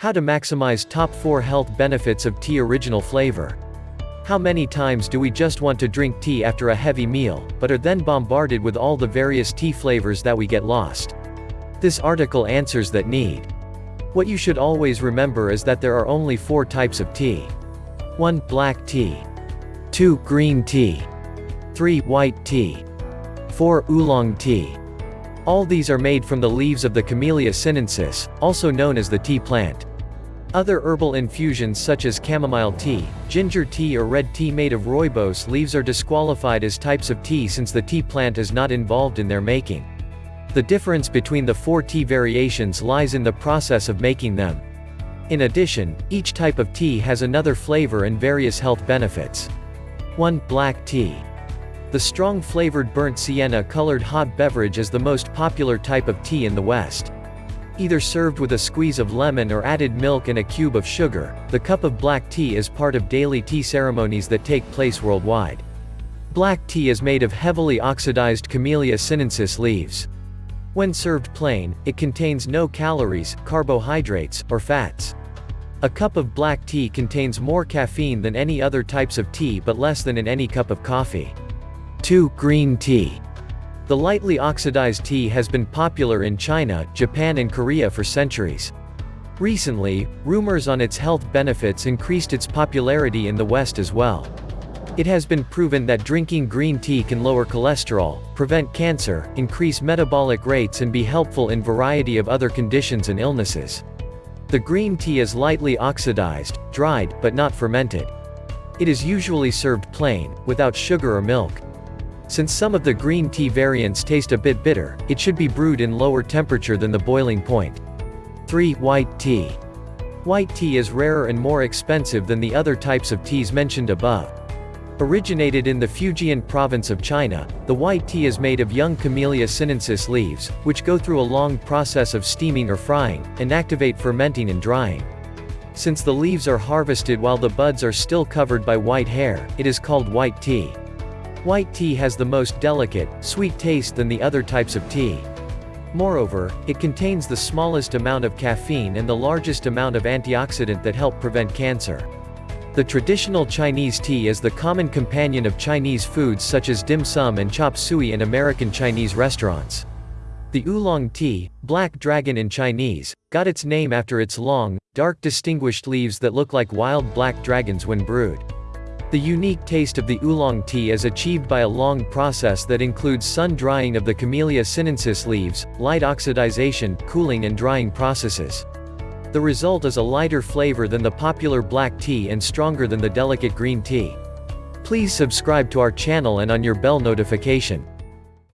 How to maximize top 4 health benefits of tea original flavor. How many times do we just want to drink tea after a heavy meal, but are then bombarded with all the various tea flavors that we get lost? This article answers that need. What you should always remember is that there are only four types of tea. 1. Black tea. 2. Green tea. 3. White tea. 4. Oolong tea. All these are made from the leaves of the Camellia sinensis, also known as the tea plant. Other herbal infusions such as chamomile tea, ginger tea or red tea made of rooibos leaves are disqualified as types of tea since the tea plant is not involved in their making. The difference between the four tea variations lies in the process of making them. In addition, each type of tea has another flavor and various health benefits. 1. Black tea. The strong flavored burnt sienna colored hot beverage is the most popular type of tea in the West. Either served with a squeeze of lemon or added milk and a cube of sugar, the cup of black tea is part of daily tea ceremonies that take place worldwide. Black tea is made of heavily oxidized Camellia sinensis leaves. When served plain, it contains no calories, carbohydrates, or fats. A cup of black tea contains more caffeine than any other types of tea but less than in any cup of coffee. 2. Green tea. The lightly oxidized tea has been popular in China, Japan and Korea for centuries. Recently, rumors on its health benefits increased its popularity in the West as well. It has been proven that drinking green tea can lower cholesterol, prevent cancer, increase metabolic rates and be helpful in variety of other conditions and illnesses. The green tea is lightly oxidized, dried, but not fermented. It is usually served plain, without sugar or milk. Since some of the green tea variants taste a bit bitter, it should be brewed in lower temperature than the boiling point. 3. White tea. White tea is rarer and more expensive than the other types of teas mentioned above. Originated in the Fujian province of China, the white tea is made of young Camellia sinensis leaves, which go through a long process of steaming or frying, and activate fermenting and drying. Since the leaves are harvested while the buds are still covered by white hair, it is called white tea. White tea has the most delicate, sweet taste than the other types of tea. Moreover, it contains the smallest amount of caffeine and the largest amount of antioxidant that help prevent cancer. The traditional Chinese tea is the common companion of Chinese foods such as dim sum and chop suey in American Chinese restaurants. The oolong tea, black dragon in Chinese, got its name after its long, dark distinguished leaves that look like wild black dragons when brewed. The unique taste of the oolong tea is achieved by a long process that includes sun drying of the Camellia sinensis leaves, light oxidization, cooling and drying processes. The result is a lighter flavor than the popular black tea and stronger than the delicate green tea. Please subscribe to our channel and on your bell notification.